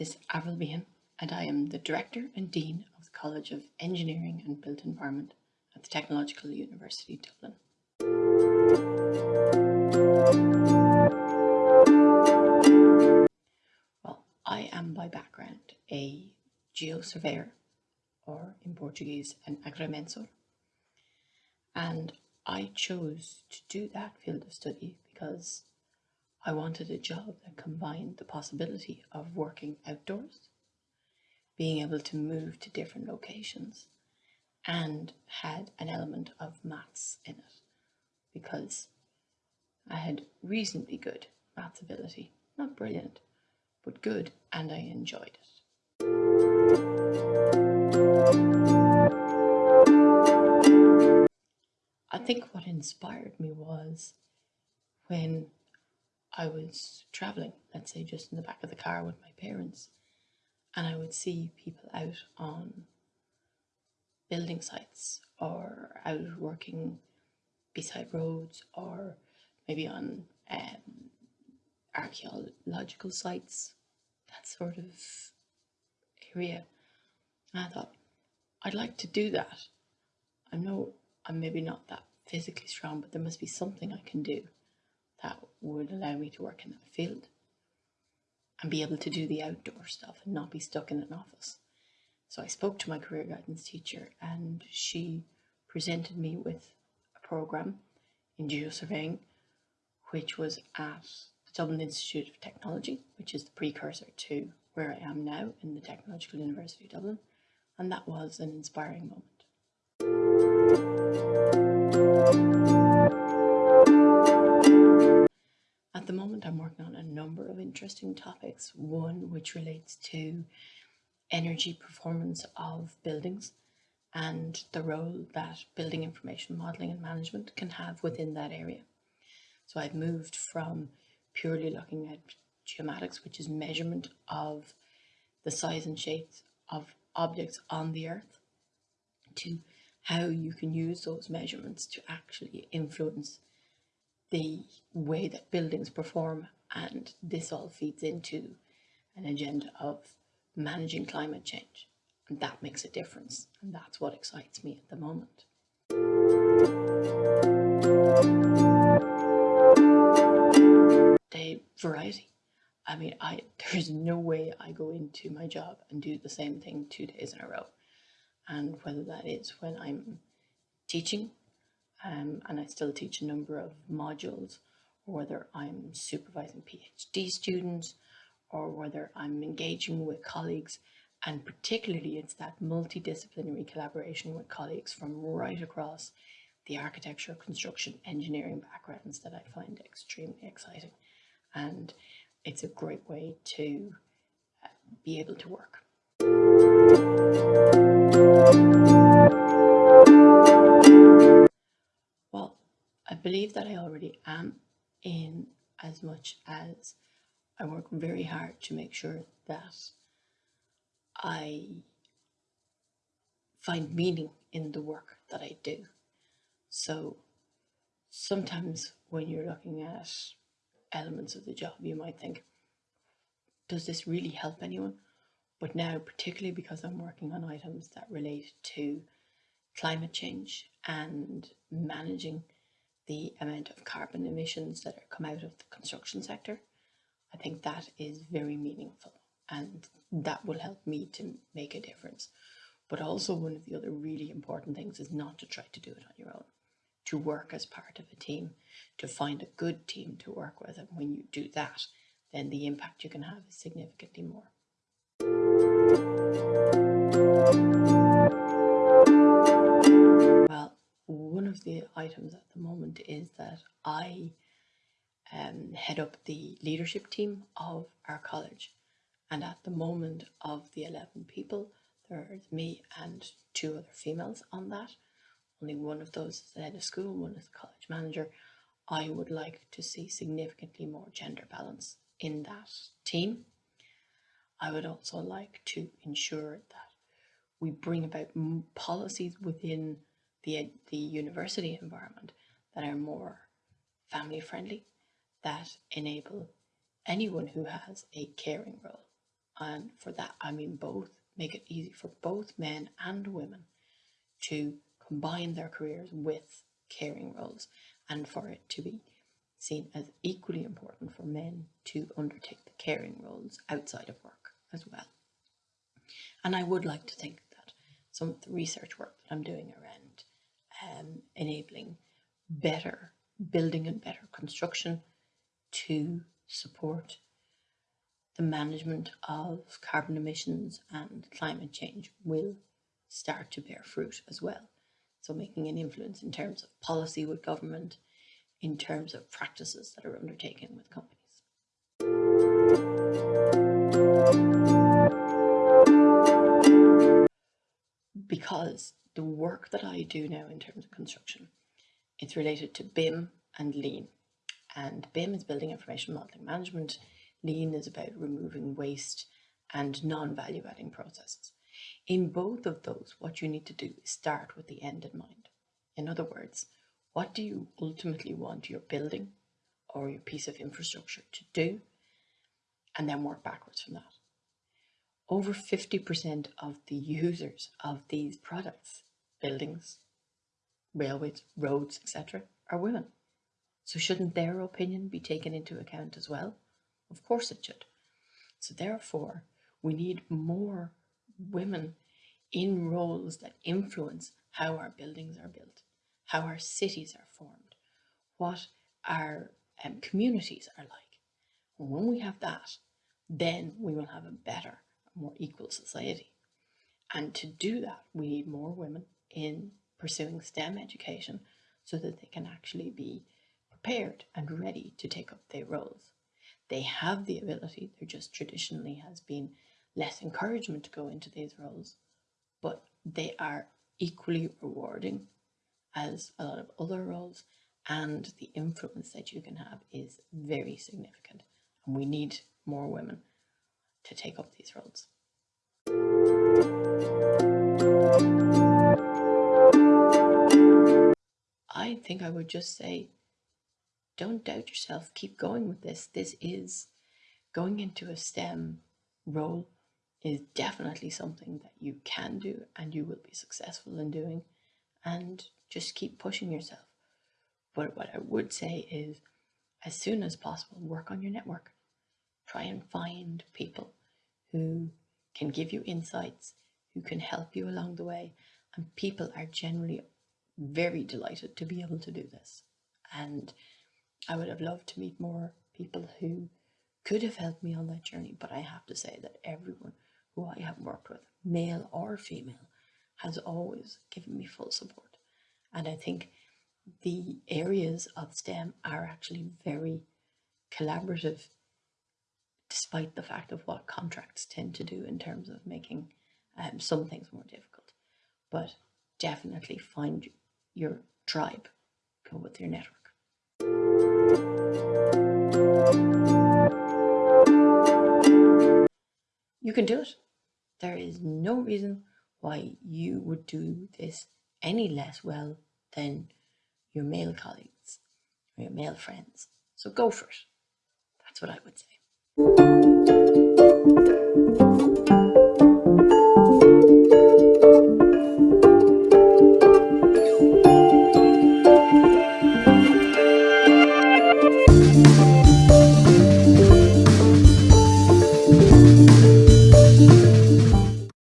is Avril Behan, and I am the Director and Dean of the College of Engineering and Built Environment at the Technological University Dublin. Well, I am by background a geosurveyor, or in Portuguese, an agrimensor, and I chose to do that field of study because I wanted a job that combined the possibility of working outdoors, being able to move to different locations, and had an element of maths in it because I had reasonably good maths ability. Not brilliant, but good, and I enjoyed it. I think what inspired me was when I was traveling, let's say just in the back of the car with my parents, and I would see people out on building sites or out working beside roads or maybe on um, archaeological sites, that sort of area. And I thought, I'd like to do that. I know I'm maybe not that physically strong, but there must be something I can do that would allow me to work in that field and be able to do the outdoor stuff and not be stuck in an office. So I spoke to my career guidance teacher and she presented me with a program in geosurveying, which was at the Dublin Institute of Technology, which is the precursor to where I am now in the Technological University of Dublin. And that was an inspiring moment. The moment, I'm working on a number of interesting topics. One which relates to energy performance of buildings and the role that building information modelling and management can have within that area. So I've moved from purely looking at geomatics, which is measurement of the size and shapes of objects on the earth, to how you can use those measurements to actually influence the way that buildings perform and this all feeds into an agenda of managing climate change and that makes a difference and that's what excites me at the moment. The variety. I mean, I there's no way I go into my job and do the same thing two days in a row. And whether that is when I'm teaching um, and I still teach a number of modules, or whether I'm supervising PhD students, or whether I'm engaging with colleagues, and particularly it's that multidisciplinary collaboration with colleagues from right across the architecture, construction, engineering backgrounds that I find extremely exciting. And it's a great way to uh, be able to work. I believe that I already am in as much as I work very hard to make sure that I find meaning in the work that I do. So sometimes when you're looking at elements of the job, you might think, does this really help anyone? But now, particularly because I'm working on items that relate to climate change and managing the amount of carbon emissions that come out of the construction sector. I think that is very meaningful and that will help me to make a difference. But also one of the other really important things is not to try to do it on your own, to work as part of a team, to find a good team to work with. And when you do that, then the impact you can have is significantly more. Items at the moment is that I um, head up the leadership team of our college. And at the moment of the 11 people, there's me and two other females on that. Only one of those is the head of school, one is the college manager. I would like to see significantly more gender balance in that team. I would also like to ensure that we bring about policies within the, the university environment that are more family friendly, that enable anyone who has a caring role And for that, I mean both, make it easy for both men and women to combine their careers with caring roles and for it to be seen as equally important for men to undertake the caring roles outside of work as well. And I would like to think that some of the research work that I'm doing around um, enabling better building and better construction to support the management of carbon emissions and climate change will start to bear fruit as well. So making an influence in terms of policy with government, in terms of practices that are undertaken with companies. Because the work that I do now in terms of construction, it's related to BIM and Lean. And BIM is Building Information Modeling Management. Lean is about removing waste and non-value adding processes. In both of those, what you need to do is start with the end in mind. In other words, what do you ultimately want your building or your piece of infrastructure to do? And then work backwards from that. Over 50% of the users of these products, buildings, railways, roads, etc., are women. So shouldn't their opinion be taken into account as well? Of course it should. So therefore, we need more women in roles that influence how our buildings are built, how our cities are formed, what our um, communities are like. When we have that, then we will have a better, more equal society. And to do that, we need more women in pursuing STEM education so that they can actually be prepared and ready to take up their roles. They have the ability, there just traditionally has been less encouragement to go into these roles, but they are equally rewarding as a lot of other roles and the influence that you can have is very significant and we need more women to take up these roles. I think I would just say don't doubt yourself. Keep going with this. This is going into a STEM role is definitely something that you can do and you will be successful in doing and just keep pushing yourself. But what I would say is as soon as possible, work on your network. Try and find people who can give you insights, who can help you along the way. And people are generally very delighted to be able to do this. And I would have loved to meet more people who could have helped me on that journey, but I have to say that everyone who I have worked with, male or female, has always given me full support. And I think the areas of STEM are actually very collaborative, despite the fact of what contracts tend to do in terms of making um, some things more difficult. But definitely find your tribe, go with your network. You can do it. There is no reason why you would do this any less well than your male colleagues or your male friends. So go for it. That's what I would say. Thank you.